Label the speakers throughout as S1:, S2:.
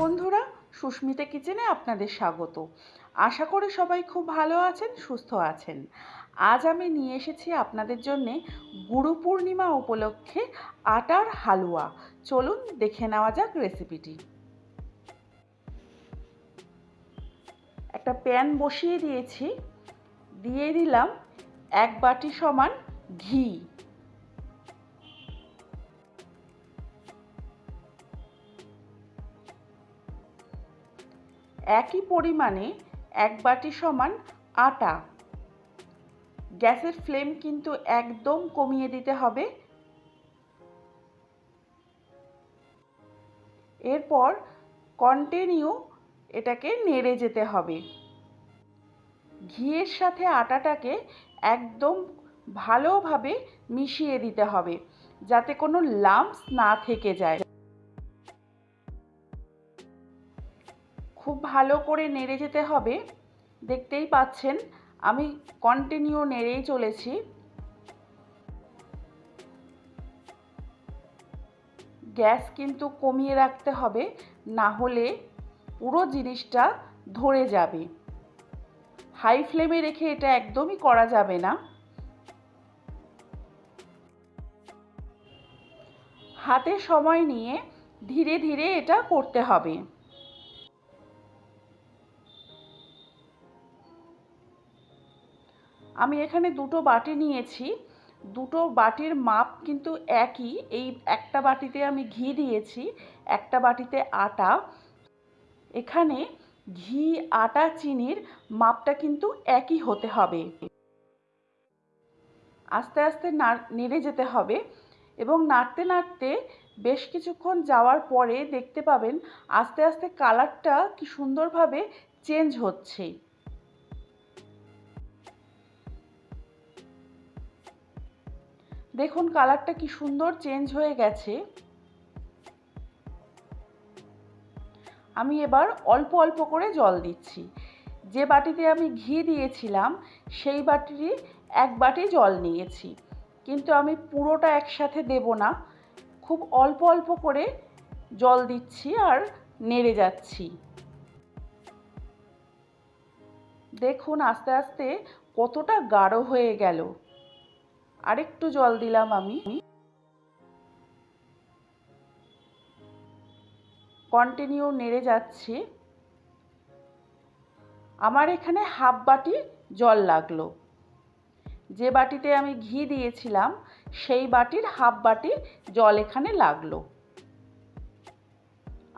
S1: বন্ধুরা, সুস্মিতা কিচেনে আপনাদের স্বাগত। আশা করি সবাই খুব ভালো আছেন, সুস্থ আছেন। আজ আমি নিয়ে এসেছি আপনাদের জন্যে গুরু পূর্ণিমা উপলক্ষে আটার হালুয়া। চলুন দেখে নেওয়া যাক রেসিপিটি। একটা প্যান বসিয়ে দিয়েছি। দিয়ে দিলাম এক বাটি সমান ঘি। একই পরিমাণে এক বাটি সমান আটা। গ্যাসের ফ্লেম কিন্তু একদম কমিয়ে দিতে হবে। এরপর কন্টিনিউ এটাকে নেড়ে যেতে হবে। ঘিয়ের সাথে আটাটাকে একদম ভালোভাবে মিশিয়ে দিতে হবে, যাতে কোনো লাম্পস না থেকে যায়। ভালো করে নেড়ে যেতে হবে। দেখতেই পাচ্ছেন, আমি কন্টিনিউ নেড়েই চলেছি। গ্যাস কিন্তু কমিয়ে রাখতে হবে, না হলে পুরো জিনিসটা ধরে যাবে। হাই ফ্লেমে রেখে এটা একদমই করা যাবে না। হাতে সময় নিয়ে ধীরে ধীরে এটা করতে হবে। আমি এখানে দুটো বাটি নিয়েছি। দুটো বাটির মাপ কিন্তু একই। এই একটা বাটিতে আমি ঘি দিয়েছি, একটা বাটিতে আটা। এখানে ঘি, আটা, চিনির মাপটা কিন্তু একই হতে হবে। আস্তে আস্তে নেড়ে যেতে হবে এবং নাড়তে নাড়তে বেশ কিছুক্ষণ যাওয়ার পরে দেখতে পাবেন আস্তে আস্তে কালারটা কি সুন্দরভাবে চেঞ্জ হচ্ছে। দেখুন কালারটা কি সুন্দর চেঞ্জ হয়ে গেছে। আমি এবার অল্প অল্প করে জল দিচ্ছি। যে বাটিতে আমি ঘি দিয়েছিলাম, সেই বাটিরই এক বাটি জল নিয়েছি। কিন্তু আমি পুরোটা একসাথে দেব না। খুব অল্প অল্প করে জল দিচ্ছি আর নেড়ে যাচ্ছি। দেখুন আস্তে আস্তে কতটা গাঢ় হয়ে গেল। আরেকটু জল দিলাম আমি। কন্টিনিউ নেড়ে যাচ্ছি। আমার এখানে হাফ বাটি জল লাগল। যে বাটিতে আমি ঘি দিয়েছিলাম, সেই বাটির হাফ বাটি জল এখানে লাগল।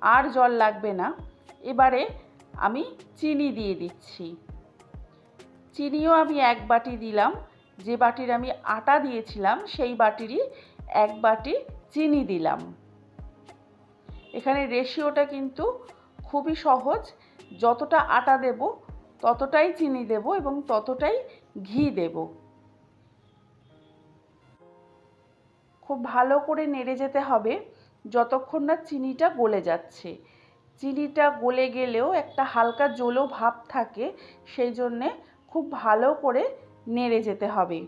S1: আর জল লাগবে না। এবারে আমি চিনি দিয়ে দিচ্ছি। চিনিও আমি এক বাটি দিলাম। যে বাটির আমি আটা দিয়েছিলাম, সেই বাটিরই এক বাটি চিনি দিলাম। এখানে রেশিওটা কিন্তু খুবই সহজ। যতটা আটা দেব, ততটাই চিনি দেব এবং ততটাই ঘি দেব। খুব ভালো করে নেড়ে যেতে হবে যতক্ষণ না চিনিটা গলে যাচ্ছে। চিনিটা গলে গেলেও একটা হালকা জলো ভাব থাকে, সেই জন্যে খুব ভালো করে নেড়ে যেতে হবে।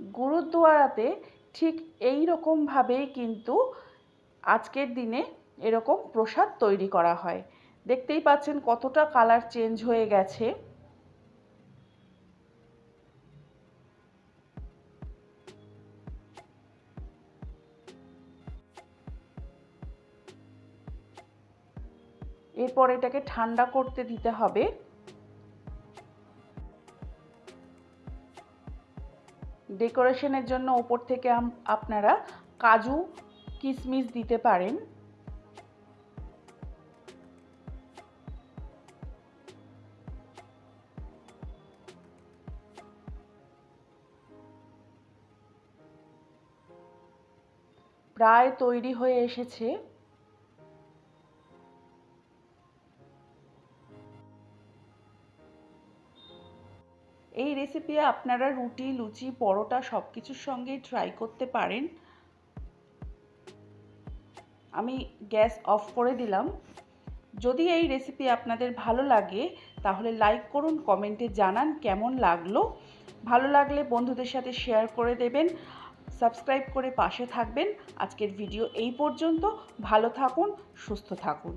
S1: গুরুদুয়ারাতে ঠিক এই রকমভাবেই কিন্তু আজকের দিনে এরকম প্রসাদ তৈরি করা হয়। দেখতেই পাচ্ছেন কতটা কালার চেঞ্জ হয়ে গেছে। এরপর এটাকে ঠান্ডা করতে দিতে হবে। ডেকোরেশনের জন্য ওপর থেকে আপনারা কাজু কিশমিশ দিতে পারেন। প্রায় তৈরি হয়ে এসেছে। এই রেসিপি আপনারা রুটি, লুচি, পরোটা সব কিছুর সঙ্গেই ট্রাই করতে পারেন। আমি গ্যাস অফ করে দিলাম। যদি এই রেসিপি আপনাদের ভালো লাগে, তাহলে লাইক করুন কমেন্টে জানান কেমন লাগল। ভালো লাগলে বন্ধুদের সাথে শেয়ার করে দেবেন সাবস্ক্রাইব করে পাশে থাকবেন। আজকের ভিডিও এই পর্যন্ত। ভালো থাকুন, সুস্থ থাকুন।